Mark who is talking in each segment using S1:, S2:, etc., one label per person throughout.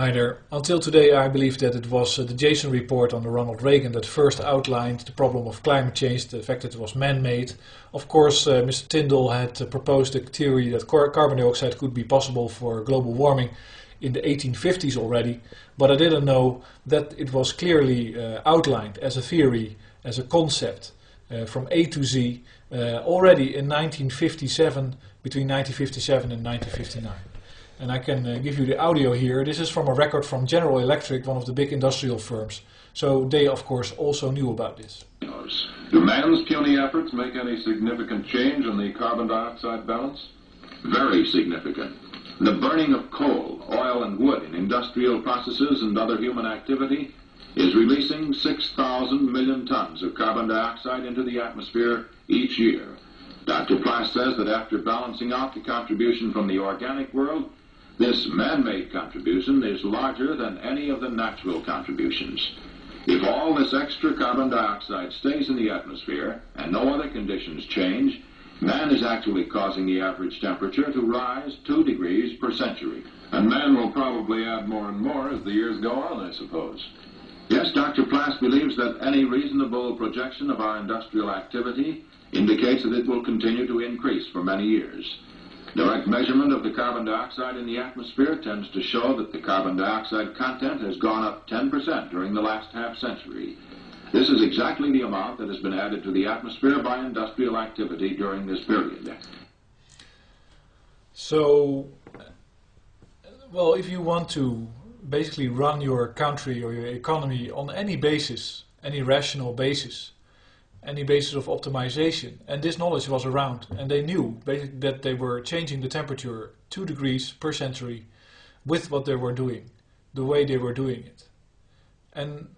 S1: Hi there. Until today I believe that it was uh, the Jason report on the Ronald Reagan that first outlined the problem of climate change, the fact that it was man-made. Of course uh, Mr. Tyndall had uh, proposed a theory that carbon dioxide could be possible for global warming in the 1850s already, but I didn't know that it was clearly uh, outlined as a theory, as a concept uh, from A to Z uh, already in 1957, between 1957 and 1959 and I can uh, give you the audio here. This is from a record from General Electric, one of the big industrial firms. So they, of course, also knew about this.
S2: Do man's puny efforts make any significant change in the carbon dioxide balance? Very significant. The burning of coal, oil, and wood in industrial processes and other human activity is releasing 6,000 million tons of carbon dioxide into the atmosphere each year. Dr. Plass says that after balancing out the contribution from the organic world, this man-made contribution is larger than any of the natural contributions. If all this extra carbon dioxide stays in the atmosphere and no other conditions change, man is actually causing the average temperature to rise 2 degrees per century. And man will probably add more and more as the years go on, I suppose. Yes, Dr. Plass believes that any reasonable projection of our industrial activity indicates that it will continue to increase for many years. Direct measurement of the carbon dioxide in the atmosphere tends to show that the carbon dioxide content has gone up 10% during the last half century. This is exactly the amount that has been added to the atmosphere by industrial activity during this period.
S1: So, well, if you want to basically run your country or your economy on any basis, any rational basis, any basis of optimization. And this knowledge was around and they knew that they were changing the temperature 2 degrees per century with what they were doing, the way they were doing it. And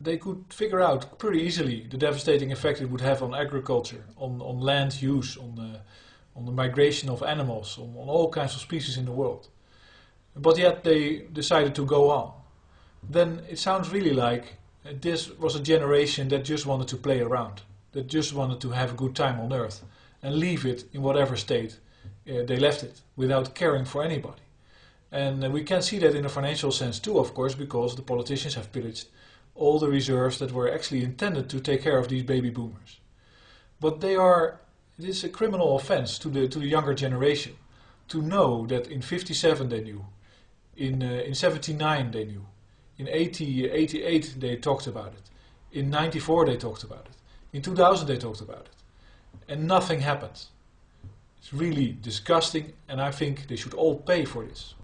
S1: they could figure out pretty easily the devastating effect it would have on agriculture, on, on land use, on the, on the migration of animals, on, on all kinds of species in the world. But yet they decided to go on. Then it sounds really like this was a generation that just wanted to play around, that just wanted to have a good time on earth and leave it in whatever state uh, they left it without caring for anybody. And uh, we can see that in a financial sense too, of course, because the politicians have pillaged all the reserves that were actually intended to take care of these baby boomers. But they are, it is a criminal offense to the, to the younger generation to know that in 57 they knew, in, uh, in 79 they knew, in 80, 88 they talked about it. In 94 they talked about it. In 2000 they talked about it. And nothing happened. It's really disgusting and I think they should all pay for this.